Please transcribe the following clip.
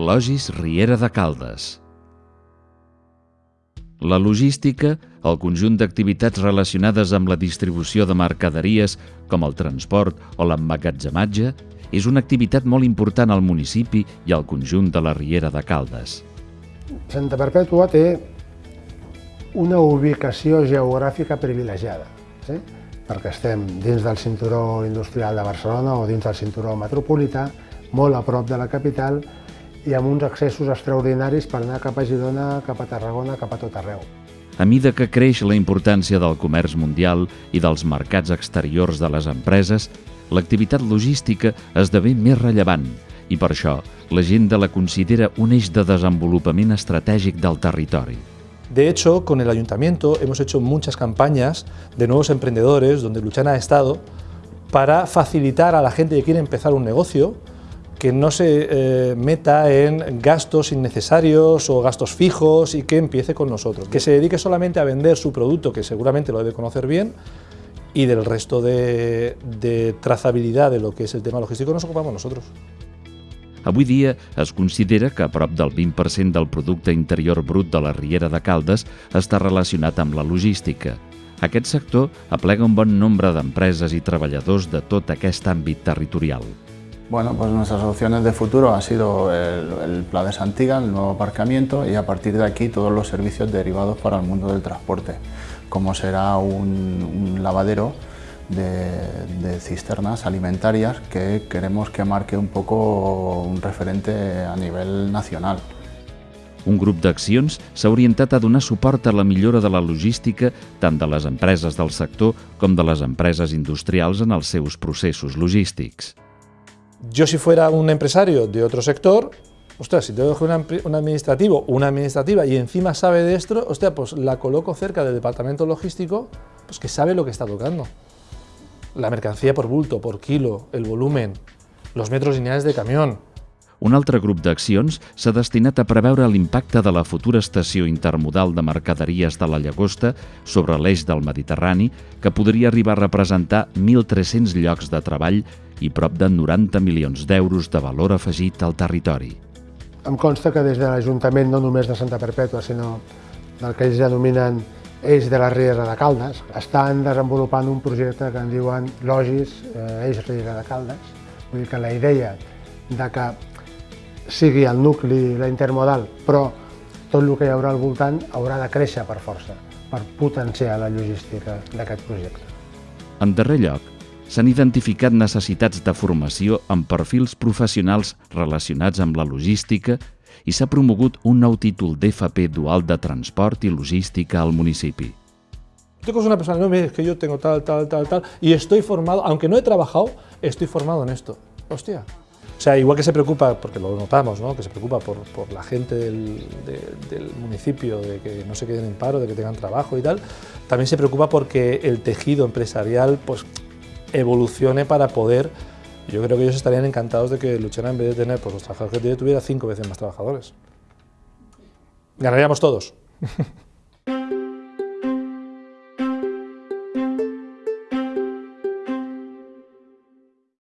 Logis Riera de Caldes. La logística, el conjunt d'activitats relacionades amb la distribució de mercaderies, com el transport o l'emmagatzematge, és una activitat molt important al municipi i al conjunt de la Riera de Caldes. Santa Perpètua té una ubicació geogràfica privilegiada, sí? perquè estem dins del cinturó industrial de Barcelona o dins del cinturó metropolità, molt a prop de la capital i amb uns accessos extraordinaris per anar cap a Girona, cap a Tarragona, cap a tot arreu. A mida que creix la importància del comerç mundial i dels mercats exteriors de les empreses, l'activitat logística esdevé més rellevant i per això l'agenda la considera un eix de desenvolupament estratègic del territori. De hecho, con el Ayuntamiento hemos hecho muchas campañas de nuevos emprendedores donde Luchana ha estado para facilitar a la gente que quiere empezar un negocio que no se eh, meta en gastos innecesarios o gastos fijos y que empiece con nosotros. Que se dedique solamente a vender su producto, que seguramente lo debe conocer bien, y del resto de, de trazabilidad de lo que es el tema logístico nos ocupamos nosotros. Avui dia es considera que a prop del 20% del producte interior brut de la Riera de Caldes està relacionat amb la logística. Aquest sector aplega un bon nombre d'empreses i treballadors de tot aquest àmbit territorial. Bueno, pues nuestras opciones de futuro ha sido el, el Pla de Santiga, el nuevo aparcamiento y a partir de aquí todos los servicios derivados para el mundo del transporte, como será un, un lavadero de, de, cisternas alimentarias que queremos que marque un poco un referente a nivel nacional. Un grup d'accions s'ha orientat a donar suport a la millora de la logística tant de les empreses del sector com de les empreses industrials en els seus processos logístics. Yo si fuera un empresario de otro sector, ostras, si tengo un, un administrativo, una administrativa y encima sabe de esto, hostia, pues la coloco cerca del departamento logístico, pues que sabe lo que está tocando. La mercancía por bulto, por kilo, el volumen, los metros lineales de camión, un altre grup d'accions s'ha destinat a preveure l'impacte de la futura estació intermodal de mercaderies de la Llagosta sobre l'eix del Mediterrani, que podria arribar a representar 1.300 llocs de treball i prop de 90 milions d'euros de valor afegit al territori. Em consta que des de l'Ajuntament, no només de Santa Perpètua, sinó del que ells denominen Eix de la Riera de Caldes, estan desenvolupant un projecte que en diuen Logis eh, Eix Riera de Caldes. Vull dir que la idea de que sigui el nucli, la intermodal, però tot el que hi haurà al voltant haurà de créixer per força, per potenciar la logística d'aquest projecte. En darrer lloc, s'han identificat necessitats de formació amb perfils professionals relacionats amb la logística i s'ha promogut un nou títol d'FP dual de transport i logística al municipi. Tú con una persona, no, es que yo tengo tal, tal, tal, tal, y estoy formado, aunque no he trabajado, estoy formado en esto. Hostia, O sea, igual que se preocupa, porque lo notamos, ¿no? que se preocupa por, por la gente del, de, del, municipio, de que no se queden en paro, de que tengan trabajo y tal, también se preocupa porque el tejido empresarial pues, evolucione para poder, yo creo que ellos estarían encantados de que Luchana en vez de tener pues, los trabajadores que tiene, tuviera cinco veces más trabajadores. Ganaríamos todos.